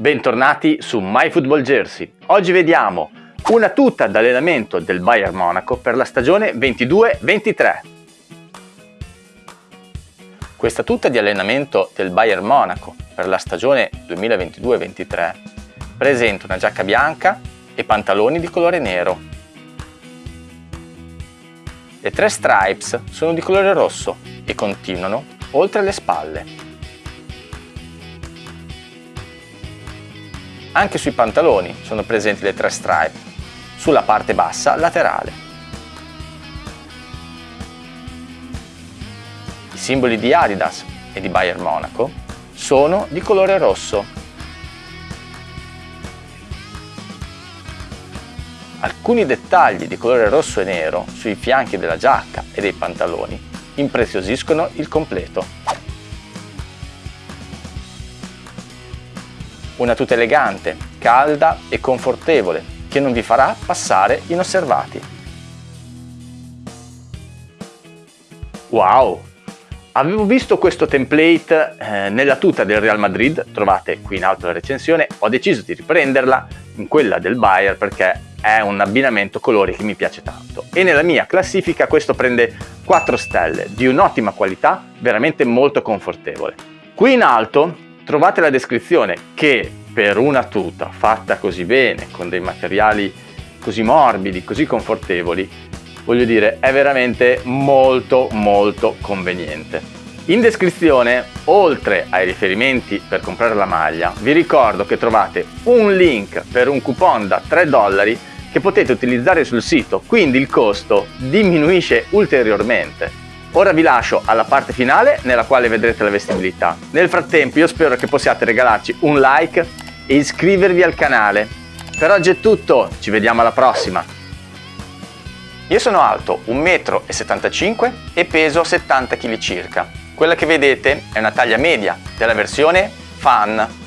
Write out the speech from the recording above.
Bentornati su MyFootballJersey. Oggi vediamo una tuta d'allenamento del Bayern Monaco per la stagione 22-23. Questa tuta di allenamento del Bayern Monaco per la stagione 2022-23 presenta una giacca bianca e pantaloni di colore nero. Le tre stripes sono di colore rosso e continuano oltre le spalle. Anche sui pantaloni sono presenti le tre stripe, sulla parte bassa laterale. I simboli di Adidas e di Bayern Monaco sono di colore rosso. Alcuni dettagli di colore rosso e nero sui fianchi della giacca e dei pantaloni impreziosiscono il completo. Una tuta elegante, calda e confortevole che non vi farà passare inosservati. Wow! Avevo visto questo template eh, nella tuta del Real Madrid, trovate qui in alto la recensione, ho deciso di riprenderla in quella del Bayer perché è un abbinamento colori che mi piace tanto e nella mia classifica questo prende 4 stelle di un'ottima qualità, veramente molto confortevole. Qui in alto trovate la descrizione che per una tuta fatta così bene, con dei materiali così morbidi, così confortevoli, voglio dire, è veramente molto molto conveniente. In descrizione, oltre ai riferimenti per comprare la maglia, vi ricordo che trovate un link per un coupon da 3 dollari che potete utilizzare sul sito, quindi il costo diminuisce ulteriormente. Ora vi lascio alla parte finale nella quale vedrete la vestibilità. Nel frattempo io spero che possiate regalarci un like e iscrivervi al canale. Per oggi è tutto, ci vediamo alla prossima! Io sono alto 1,75 m e peso 70 kg circa. Quella che vedete è una taglia media della versione Fan